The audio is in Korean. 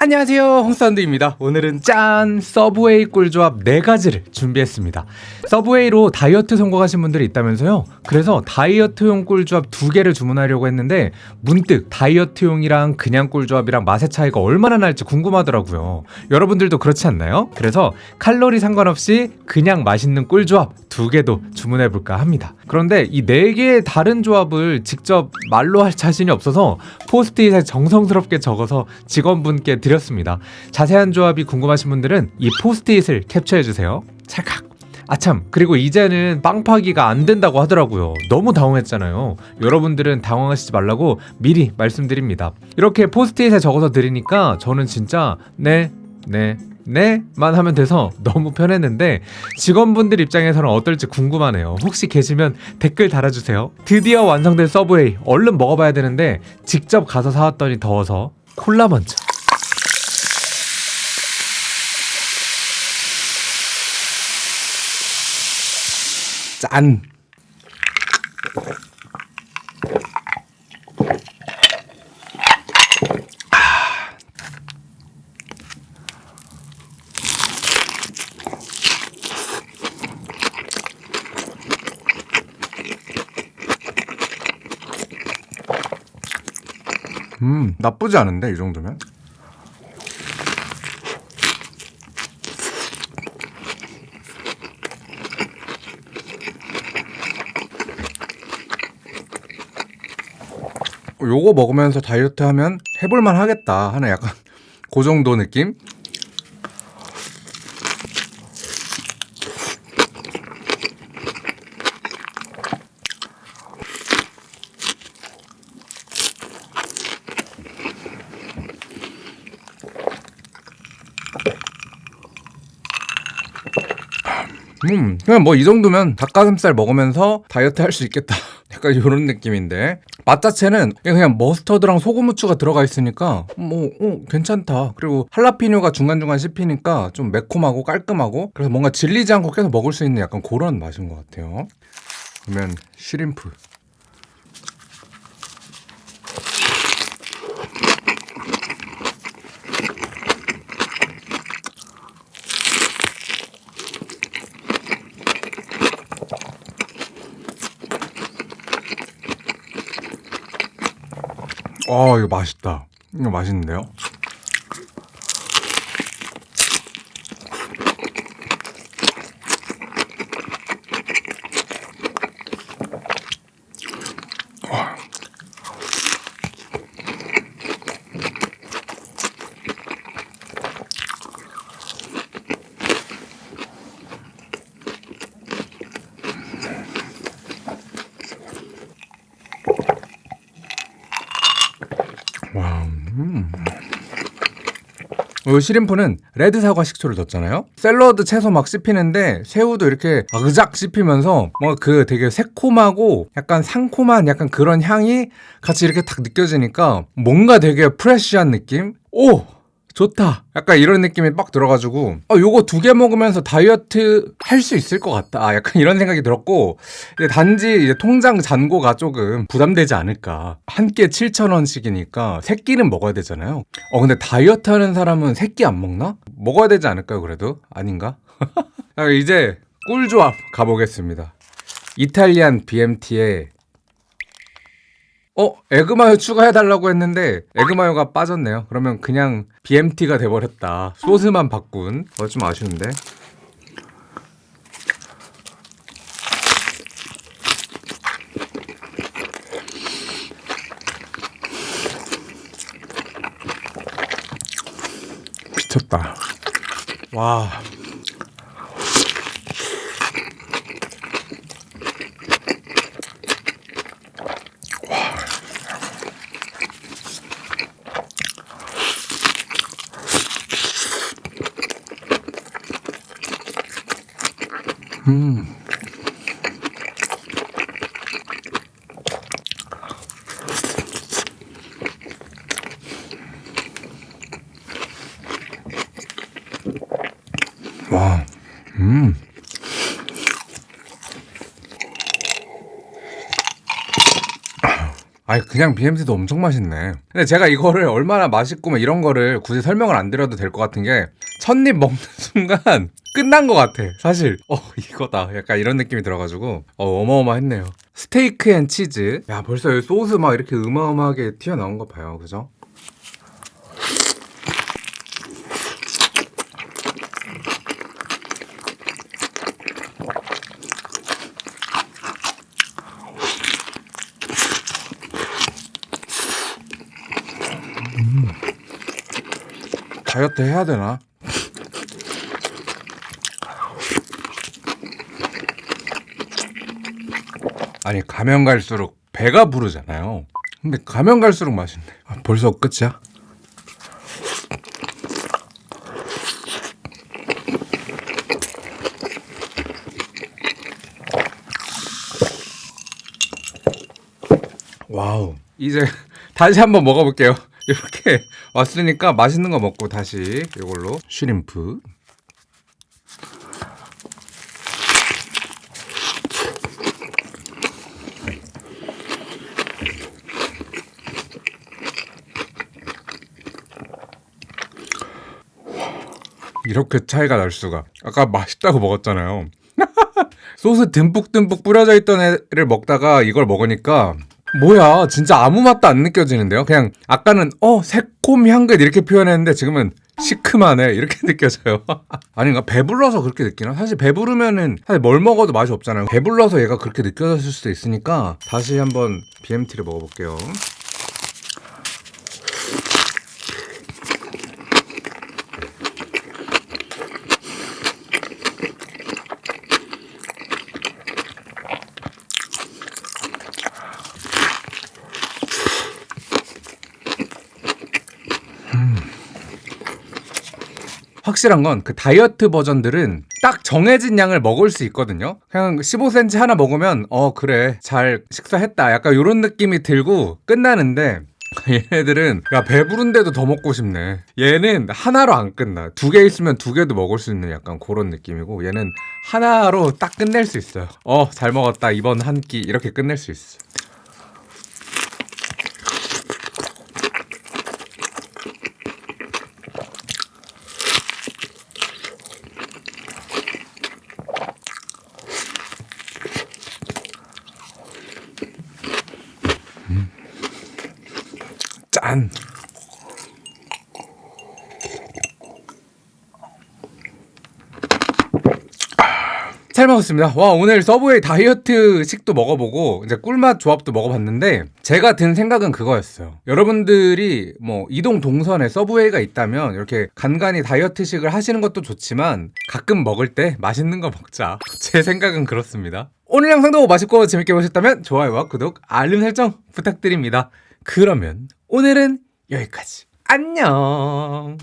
안녕하세요. 홍사운드입니다. 오늘은 짠 서브웨이 꿀조합 4가지를 준비했습니다. 서브웨이로 다이어트 성공하신 분들이 있다면서요? 그래서 다이어트용 꿀조합 2개를 주문하려고 했는데 문득 다이어트용이랑 그냥 꿀조합이랑 맛의 차이가 얼마나 날지 궁금하더라고요. 여러분들도 그렇지 않나요? 그래서 칼로리 상관없이 그냥 맛있는 꿀조합 2개도 주문해볼까 합니다. 그런데 이 4개의 다른 조합을 직접 말로 할 자신이 없어서 포스트잇에 정성스럽게 적어서 직원분께 드렸습니다. 자세한 조합이 궁금하신 분들은 이 포스트잇을 캡처해주세요. 찰칵! 아참 그리고 이제는 빵 파기가 안 된다고 하더라고요. 너무 당황했잖아요. 여러분들은 당황하시지 말라고 미리 말씀드립니다. 이렇게 포스트잇에 적어서 드리니까 저는 진짜 네 네, 네 만 하면 돼서 너무 편했는데 직원분들 입장에서는 어떨지 궁금하네요. 혹시 계시면 댓글 달아주세요. 드디어 완성된 서브웨이 얼른 먹어봐야 되는데 직접 가서 사왔더니 더워서 콜라 먼저 짠. 음 나쁘지 않은데 이 정도면 요거 먹으면서 다이어트 하면 해볼만 하겠다 하는 약간 그 정도 느낌? 음 그냥 뭐 이 정도면 닭가슴살 먹으면서 다이어트 할 수 있겠다 약간 이런 느낌인데. 맛 자체는 그냥 머스터드랑 소금 후추가 들어가 있으니까 뭐 어, 괜찮다. 그리고 할라피뇨가 중간중간 씹히니까 좀 매콤하고 깔끔하고 그래서 뭔가 질리지 않고 계속 먹을 수 있는 약간 그런 맛인 것 같아요. 그러면 쉬림프 아 이거 맛있다 이거 맛있는데요? 이 shrimp는 레드 사과 식초를 넣었잖아요 샐러드 채소 막 씹히는데 새우도 이렇게 아그작 씹히면서 뭔가 그 되게 새콤하고 약간 상콤한 약간 그런 향이 같이 이렇게 딱 느껴지니까 뭔가 되게 fresh한 느낌? 오! 좋다. 약간 이런 느낌이 빡 들어가지고 어, 요거 두 개 먹으면서 다이어트 할 수 있을 것 같다. 아, 약간 이런 생각이 들었고 단지 이제 통장 잔고가 조금 부담되지 않을까. 한 끼에 7,000원씩이니까 세 끼는 먹어야 되잖아요. 어 근데 다이어트 하는 사람은 세 끼 안 먹나? 먹어야 되지 않을까요 그래도? 아닌가? 이제 꿀조합 가보겠습니다. 이탈리안 BMT의 어? 에그마요 추가해달라고 했는데 에그마요가 빠졌네요 그러면 그냥 BMT가 돼버렸다. 소스만 바꾼. 어, 좀 아쉬운데. 미쳤다. 와 음. 와, 음. 아니 그냥 BMT도 엄청 맛있네. 근데 제가 이거를 얼마나 맛있고 막 이런 거를 굳이 설명을 안 드려도 될 것 같은 게 첫입 먹는 순간 끝난 것 같아. 사실 어 이거다. 약간 이런 느낌이 들어가지고 어 어마어마했네요. steak and cheese. 야 벌써 여기 소스 막 이렇게 어마어마하게 튀어나온 거 봐요. 그죠? 다이어트 해야 되나? 아니 가면 갈수록 배가 부르잖아요. 근데 가면 갈수록 맛있네. 아, 벌써 끝이야? 와우. 이제 다시 한번 먹어볼게요. 이렇게 왔으니까 맛있는 거 먹고 다시 이걸로 쉬림프. 이렇게 차이가 날 수가. 아까 맛있다고 먹었잖아요. 소스 듬뿍듬뿍 뿌려져 있던 애를 먹다가 이걸 먹으니까 뭐야 진짜 아무 맛도 안 느껴지는데요? 그냥 아까는 어 새콤 향긋 이렇게 표현했는데 지금은 시큼하네. 이렇게 느껴져요. 아닌가 배불러서 그렇게 느끼나? 사실 배부르면은 사실 뭘 먹어도 맛이 없잖아요. 배불러서 얘가 그렇게 느껴졌을 수도 있으니까 다시 한번 BMT를 먹어볼게요 확실한 건 그 다이어트 버전들은 딱 정해진 양을 먹을 수 있거든요. 그냥 15cm 하나 먹으면 어 그래 잘 식사했다 약간 이런 느낌이 들고 끝나는데 얘네들은 야 배부른데도 더 먹고 싶네. 얘는 하나로 안 끝나. 두 개 있으면 두 개도 먹을 수 있는 약간 그런 느낌이고 얘는 하나로 딱 끝낼 수 있어요. 어 잘 먹었다 이번 한 끼 이렇게 끝낼 수 있어. 짠. 잘 먹었습니다. 와, 오늘 서브웨이 다이어트 식도 먹어보고, 이제 꿀맛 조합도 먹어봤는데, 제가 든 생각은 그거였어요. 여러분들이 뭐, 이동 동선에 서브웨이가 있다면, 이렇게 간간히 다이어트식을 하시는 것도 좋지만, 가끔 먹을 때 맛있는 거 먹자. 제 생각은 그렇습니다. 오늘 영상도 맛있고 재밌게 보셨다면, 좋아요와 구독, 알림 설정 부탁드립니다. 그러면, 오늘은 여기까지. 안녕!